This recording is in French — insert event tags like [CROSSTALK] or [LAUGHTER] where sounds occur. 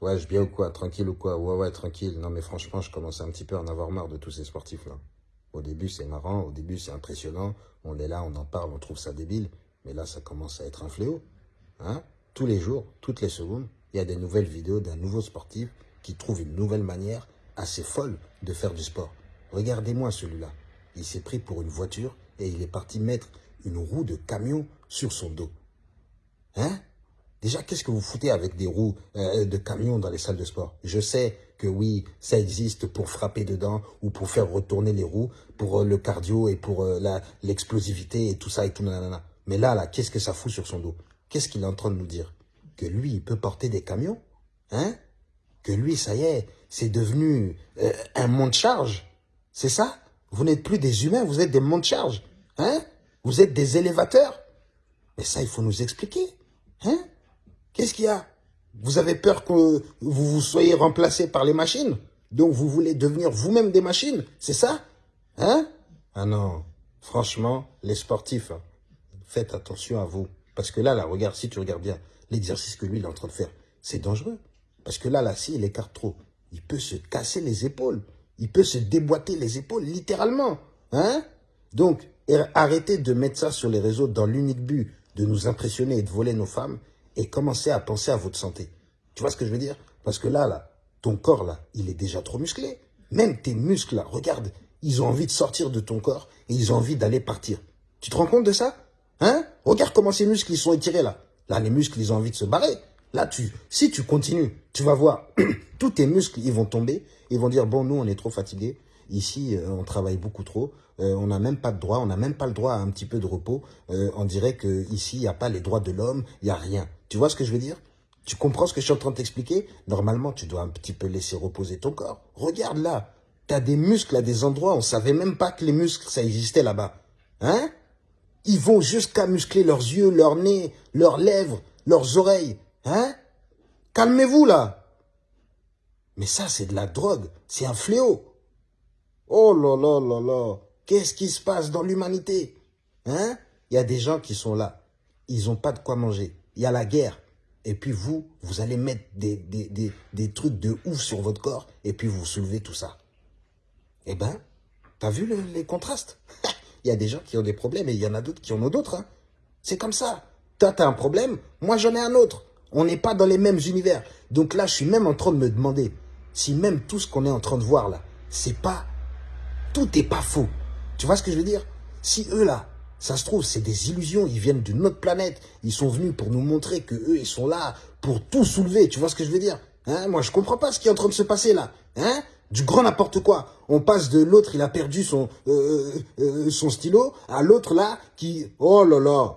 Ouais, je bien ou quoi? Tranquille ou quoi? Ouais, ouais, tranquille. Non, mais franchement, je commence un petit peu à en avoir marre de tous ces sportifs-là. Au début, c'est marrant, au début, c'est impressionnant. On est là, on en parle, on trouve ça débile. Mais là, ça commence à être un fléau. Hein? Tous les jours, toutes les secondes, il y a des nouvelles vidéos d'un nouveau sportif qui trouve une nouvelle manière assez folle de faire du sport. Regardez-moi celui-là. Il s'est pris pour une voiture et il est parti mettre une roue de camion sur son dos. Hein? Déjà, qu'est-ce que vous foutez avec des roues euh, de camion dans les salles de sport? Je sais que oui, ça existe pour frapper dedans ou pour faire retourner les roues, pour euh, le cardio et pour euh, l'explosivité et tout ça et tout nanana. Mais là, là, qu'est-ce que ça fout sur son dos? Qu'est-ce qu'il est en train de nous dire? Que lui, il peut porter des camions? Hein? Que lui, ça y est, c'est devenu un monte-charge C'est ça? Vous n'êtes plus des humains, vous êtes des monte-charge Hein? Vous êtes des élévateurs? Mais ça, il faut nous expliquer. Hein? Qu'est-ce qu'il y a? Vous avez peur que vous, vous soyez remplacé par les machines? Donc vous voulez devenir vous-même des machines? C'est ça? Hein? Ah non, franchement, les sportifs, faites attention à vous. Parce que là, là, regarde, si tu regardes bien, l'exercice que lui, il est en train de faire, c'est dangereux. Parce que là, là, s'il écarte trop, il peut se casser les épaules. Il peut se déboîter les épaules, littéralement. Hein? Donc, arrêtez de mettre ça sur les réseaux dans l'unique but de nous impressionner et de voler nos femmes et commencez à penser à votre santé. Tu vois ce que je veux dire? Parce que là, là, ton corps, là, il est déjà trop musclé. Même tes muscles, regarde, ils ont envie de sortir de ton corps et ils ont envie d'aller partir. Tu te rends compte de ça? Hein? Regarde comment ces muscles, ils sont étirés, là. Là, les muscles, ils ont envie de se barrer. Là, tu, si tu continues, tu vas voir, [CLEARS THROAT] tous tes muscles, ils vont tomber. Ils vont dire, bon, nous, on est trop fatigués. Ici, euh, on travaille beaucoup trop. Euh, on n'a même pas de droit. On n'a même pas le droit à un petit peu de repos. Euh, on dirait que ici, il n'y a pas les droits de l'homme. Il n'y a rien. Tu vois ce que je veux dire? Tu comprends ce que je suis en train de t'expliquer? Normalement, tu dois un petit peu laisser reposer ton corps. Regarde là. Tu as des muscles à des endroits. On savait même pas que les muscles, ça existait là-bas. Hein? Ils vont jusqu'à muscler leurs yeux, leurs nez, leurs lèvres, leurs oreilles. Hein? Calmez-vous là. Mais ça, c'est de la drogue. C'est un fléau. Oh là là là là. Qu'est-ce qui se passe dans l'humanité? Hein? Il y a des gens qui sont là. Ils n'ont pas de quoi manger. Il y a la guerre. Et puis vous, vous allez mettre des, des, trucs de ouf sur votre corps et puis vous soulevez tout ça. Eh ben, t'as vu les contrastes? [LAUGHS] Il y a des gens qui ont des problèmes et il y en a d'autres qui en ont d'autres. Hein. C'est comme ça. Toi, t'as un problème, moi j'en ai un autre. On n'est pas dans les mêmes univers. Donc là, je suis même en train de me demander si même tout ce qu'on est en train de voir là, c'est pas tout n'est pas faux. Tu vois ce que je veux dire? Si eux là, ça se trouve, c'est des illusions, ils viennent d'une autre planète, ils sont venus pour nous montrer que eux, ils sont là pour tout soulever, tu vois ce que je veux dire? Hein? Moi, je comprends pas ce qui est en train de se passer là. Hein? Du grand n'importe quoi. On passe de l'autre, il a perdu son, euh, euh, euh, son stylo, à l'autre là qui... Oh là là